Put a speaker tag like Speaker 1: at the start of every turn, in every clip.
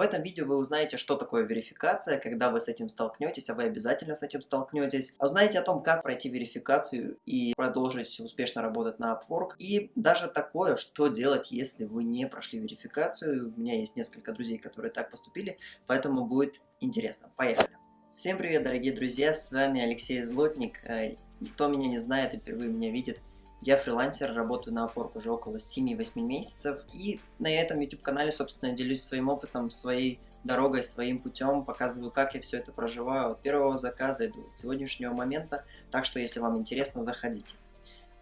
Speaker 1: В этом видео вы узнаете, что такое верификация, когда вы с этим столкнетесь, а вы обязательно с этим столкнетесь. А узнаете о том, как пройти верификацию и продолжить успешно работать на Upwork. И даже такое, что делать, если вы не прошли верификацию. У меня есть несколько друзей, которые так поступили, поэтому будет интересно. Поехали! Всем привет, дорогие друзья, с вами Алексей Злотник. Э, кто меня не знает и впервые меня видит, я фрилансер, работаю на Upwork уже около 7-8 месяцев. И на этом YouTube-канале, собственно, делюсь своим опытом, своей дорогой, своим путем, показываю, как я все это проживаю от первого заказа и до сегодняшнего момента. Так что, если вам интересно, заходите.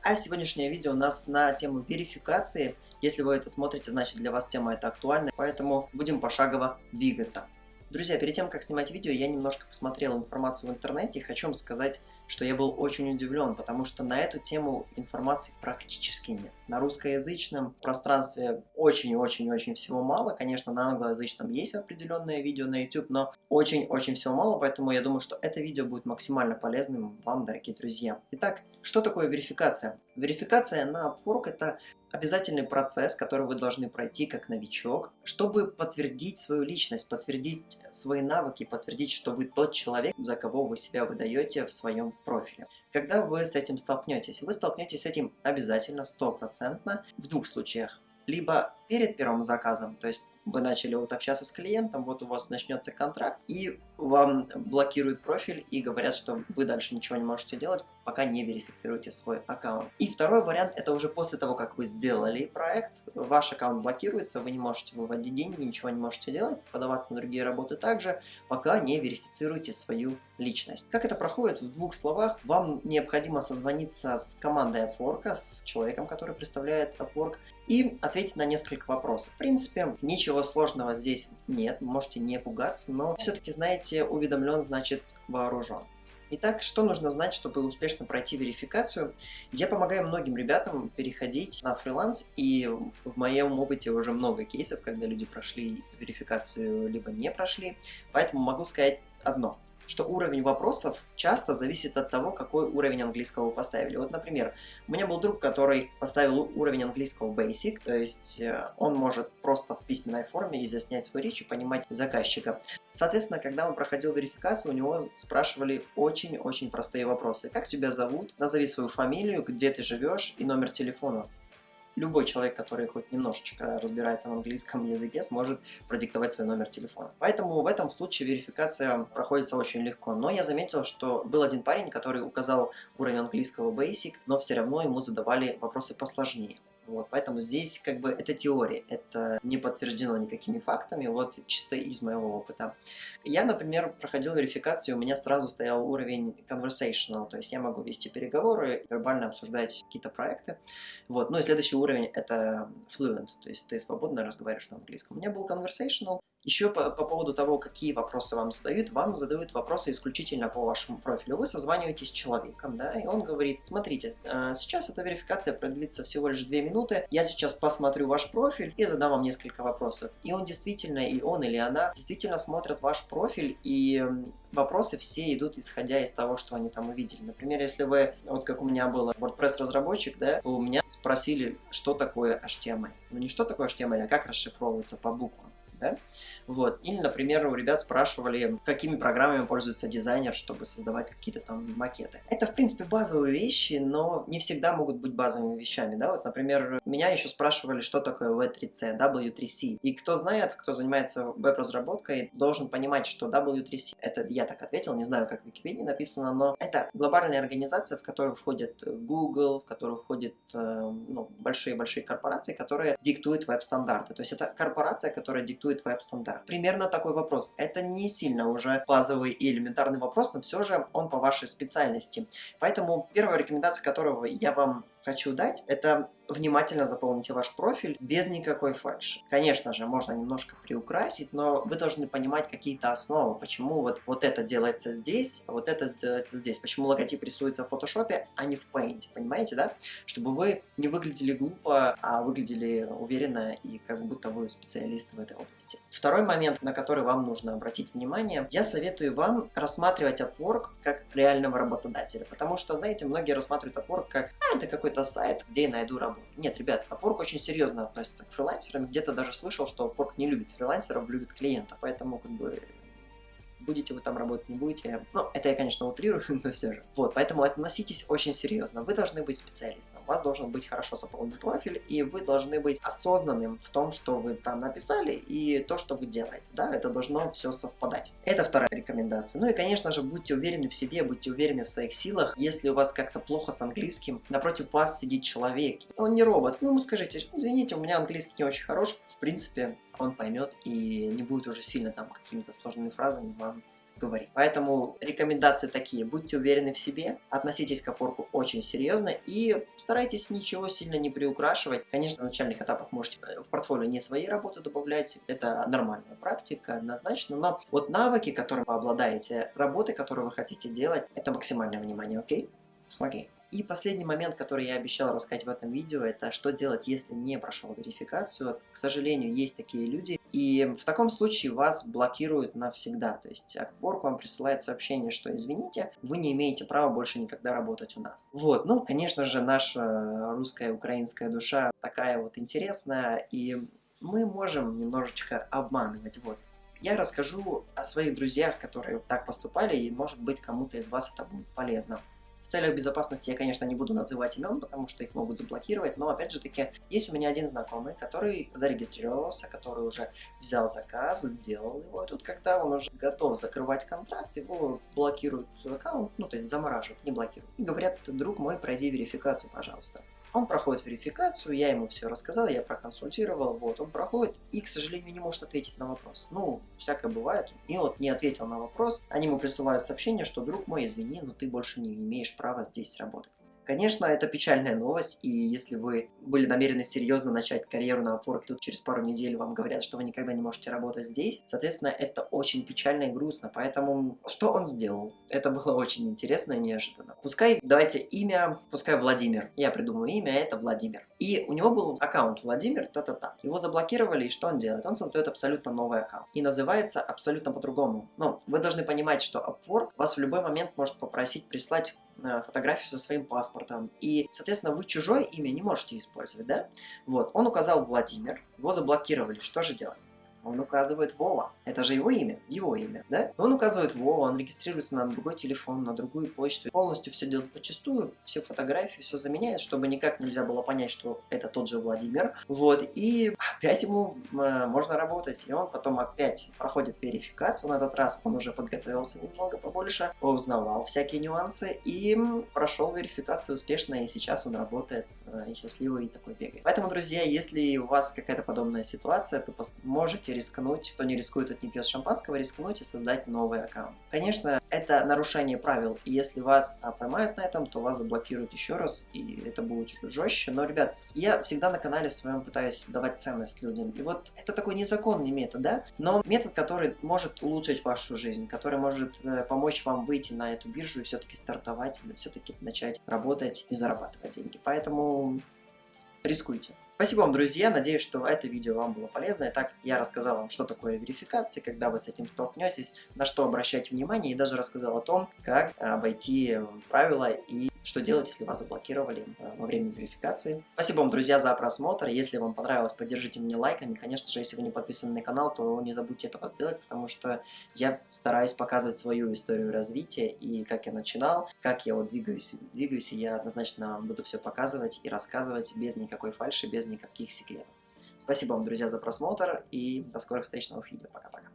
Speaker 1: А сегодняшнее видео у нас на тему верификации. Если вы это смотрите, значит для вас тема эта актуальна, поэтому будем пошагово двигаться. Друзья, перед тем, как снимать видео, я немножко посмотрел информацию в интернете и хочу вам сказать, что я был очень удивлен, потому что на эту тему информации практически нет. На русскоязычном пространстве очень-очень-очень всего мало. Конечно, на англоязычном есть определенное видео на YouTube, но очень-очень всего мало, поэтому я думаю, что это видео будет максимально полезным вам, дорогие друзья. Итак, что такое верификация? Верификация на Upwork – это обязательный процесс, который вы должны пройти как новичок, чтобы подтвердить свою личность, подтвердить свои навыки, подтвердить, что вы тот человек, за кого вы себя выдаете в своем профиле. Когда вы с этим столкнетесь? Вы столкнетесь с этим обязательно, стопроцентно, в двух случаях. Либо перед первым заказом, то есть вы начали вот общаться с клиентом, вот у вас начнется контракт, и вам блокируют профиль и говорят, что вы дальше ничего не можете делать, пока не верифицируете свой аккаунт. И второй вариант, это уже после того, как вы сделали проект, ваш аккаунт блокируется, вы не можете выводить деньги, ничего не можете делать, подаваться на другие работы также, пока не верифицируете свою личность. Как это проходит? В двух словах, вам необходимо созвониться с командой Upwork, с человеком, который представляет Upwork, и ответить на несколько вопросов. В принципе, ничего сложного здесь нет, можете не пугаться, но все-таки, знаете, уведомлен значит вооружен. Итак, что нужно знать, чтобы успешно пройти верификацию? Я помогаю многим ребятам переходить на фриланс, и в моем опыте уже много кейсов, когда люди прошли верификацию, либо не прошли, поэтому могу сказать одно – что уровень вопросов часто зависит от того, какой уровень английского вы поставили. Вот, например, у меня был друг, который поставил уровень английского basic, то есть э, он может просто в письменной форме изъяснять свою речь и понимать заказчика. Соответственно, когда он проходил верификацию, у него спрашивали очень-очень простые вопросы. Как тебя зовут? Назови свою фамилию, где ты живешь и номер телефона любой человек, который хоть немножечко разбирается в английском языке, сможет продиктовать свой номер телефона. Поэтому в этом случае верификация проходится очень легко. Но я заметил, что был один парень, который указал уровень английского basic, но все равно ему задавали вопросы посложнее. Вот, поэтому здесь как бы это теория, это не подтверждено никакими фактами, вот чисто из моего опыта. Я, например, проходил верификацию, у меня сразу стоял уровень conversational, то есть я могу вести переговоры, вербально обсуждать какие-то проекты. Вот, ну и следующий уровень это fluent, то есть ты свободно разговариваешь на английском. У меня был conversational, еще по, по поводу того, какие вопросы вам задают, вам задают вопросы исключительно по вашему профилю. Вы созваниваетесь с человеком, да, и он говорит, смотрите, э, сейчас эта верификация продлится всего лишь 2 минуты, я сейчас посмотрю ваш профиль и задам вам несколько вопросов. И он действительно, и он или она действительно смотрят ваш профиль, и вопросы все идут исходя из того, что они там увидели. Например, если вы, вот как у меня был WordPress разработчик, да, то у меня спросили, что такое HTML. Ну не что такое HTML, а как расшифровывается по буквам да? Вот. Или, например, у ребят спрашивали, какими программами пользуется дизайнер, чтобы создавать какие-то там макеты. Это, в принципе, базовые вещи, но не всегда могут быть базовыми вещами, да? Вот, например, меня еще спрашивали, что такое V3C, W3C. И кто знает, кто занимается веб-разработкой, должен понимать, что W3C, это я так ответил, не знаю, как в Википедии написано, но это глобальная организация, в которую входит Google, в которую входят ну, большие-большие корпорации, которые диктуют веб-стандарты. То есть это корпорация, которая диктует существует веб-стандарт? Примерно такой вопрос. Это не сильно уже базовый и элементарный вопрос, но все же он по вашей специальности. Поэтому первая рекомендация, которую я вам хочу дать, это внимательно заполните ваш профиль без никакой фальши. Конечно же, можно немножко приукрасить, но вы должны понимать какие-то основы, почему вот, вот это делается здесь, а вот это делается здесь, почему логотип рисуется в фотошопе, а не в Paint, понимаете, да? Чтобы вы не выглядели глупо, а выглядели уверенно и как будто вы специалист в этой области. Второй момент, на который вам нужно обратить внимание, я советую вам рассматривать Upwork как реального работодателя, потому что, знаете, многие рассматривают Upwork как, а, это какой-то сайт, где я найду работу. Нет, ребят, Upwork очень серьезно относится к фрилансерам. Где-то даже слышал, что Upwork не любит фрилансеров, любит клиентов. Поэтому, как бы, будете вы там работать, не будете. Ну, это я, конечно, утрирую, но все же. Вот, поэтому относитесь очень серьезно. Вы должны быть специалистом, у вас должен быть хорошо заполнен профиль, и вы должны быть осознанным в том, что вы там написали, и то, что вы делаете, да, это должно все совпадать. Это вторая рекомендация. Ну и, конечно же, будьте уверены в себе, будьте уверены в своих силах. Если у вас как-то плохо с английским, напротив вас сидит человек, он не робот, вы ему скажите, извините, у меня английский не очень хорош, в принципе, он поймет и не будет уже сильно там какими-то сложными фразами вам говорить. Поэтому рекомендации такие. Будьте уверены в себе, относитесь к опорку очень серьезно и старайтесь ничего сильно не приукрашивать. Конечно, на начальных этапах можете э, в портфолио не свои работы добавлять, это нормальная практика, однозначно, но вот навыки, которыми вы обладаете, работы, которые вы хотите делать, это максимальное внимание, окей? Окей. И последний момент, который я обещал рассказать в этом видео, это что делать, если не прошел верификацию. К сожалению, есть такие люди, и в таком случае вас блокируют навсегда. То есть Upwork вам присылает сообщение, что извините, вы не имеете права больше никогда работать у нас. Вот, ну, конечно же, наша русская украинская душа такая вот интересная, и мы можем немножечко обманывать. Вот, я расскажу о своих друзьях, которые так поступали, и может быть кому-то из вас это будет полезно. В целях безопасности я, конечно, не буду называть имен, потому что их могут заблокировать, но, опять же таки, есть у меня один знакомый, который зарегистрировался, который уже взял заказ, сделал его, и тут, когда он уже готов закрывать контракт, его блокируют аккаунт, ну, то есть замораживают, не блокируют. И говорят, друг мой, пройди верификацию, пожалуйста. Он проходит верификацию, я ему все рассказал, я проконсультировал, вот, он проходит и, к сожалению, не может ответить на вопрос. Ну, всякое бывает. И вот не ответил на вопрос, они ему присылают сообщение, что, друг мой, извини, но ты больше не имеешь права здесь работать. Конечно, это печальная новость, и если вы были намерены серьезно начать карьеру на Upwork, тут через пару недель вам говорят, что вы никогда не можете работать здесь, соответственно, это очень печально и грустно, поэтому что он сделал? Это было очень интересно и неожиданно. Пускай, давайте имя, пускай Владимир, я придумаю имя, это Владимир. И у него был аккаунт Владимир, та-та-та. Его заблокировали, и что он делает? Он создает абсолютно новый аккаунт. И называется абсолютно по-другому. Но вы должны понимать, что Upwork вас в любой момент может попросить прислать фотографию со своим паспортом. И, соответственно, вы чужое имя не можете использовать, да? Вот, он указал Владимир, его заблокировали, что же делать? Он указывает Вова. Это же его имя, его имя, да? Он указывает Вова, он регистрируется на другой телефон, на другую почту. Полностью все делает почастую, все фотографии, все заменяет, чтобы никак нельзя было понять, что это тот же Владимир. Вот, и опять ему э, можно работать. И он потом опять проходит верификацию. На этот раз он уже подготовился немного побольше, узнавал всякие нюансы и прошел верификацию успешно, и сейчас он работает э, счастливый и такой бегает. Поэтому, друзья, если у вас какая-то подобная ситуация, то можете рискнуть, кто не рискует, тот не пьет шампанского, рискнуть и создать новый аккаунт. Конечно, это нарушение правил, и если вас а, поймают на этом, то вас заблокируют еще раз, и это будет жестче. Но, ребят, я всегда на канале своем пытаюсь давать ценность людям. И вот это такой незаконный метод, да? Но метод, который может улучшить вашу жизнь, который может э, помочь вам выйти на эту биржу и все-таки стартовать, и все-таки начать работать и зарабатывать деньги. Поэтому рискуйте. Спасибо вам, друзья. Надеюсь, что это видео вам было полезно. Итак, я рассказал вам, что такое верификация, когда вы с этим столкнетесь, на что обращать внимание, и даже рассказал о том, как обойти правила и что делать, если вас заблокировали э, во время верификации. Спасибо вам, друзья, за просмотр. Если вам понравилось, поддержите меня лайками. Конечно же, если вы не подписаны на канал, то не забудьте этого сделать, потому что я стараюсь показывать свою историю развития и как я начинал, как я вот двигаюсь, двигаюсь, и я однозначно буду все показывать и рассказывать без никакой фальши, без никаких секретов. Спасибо вам, друзья, за просмотр и до скорых встреч в новых видео. Пока-пока.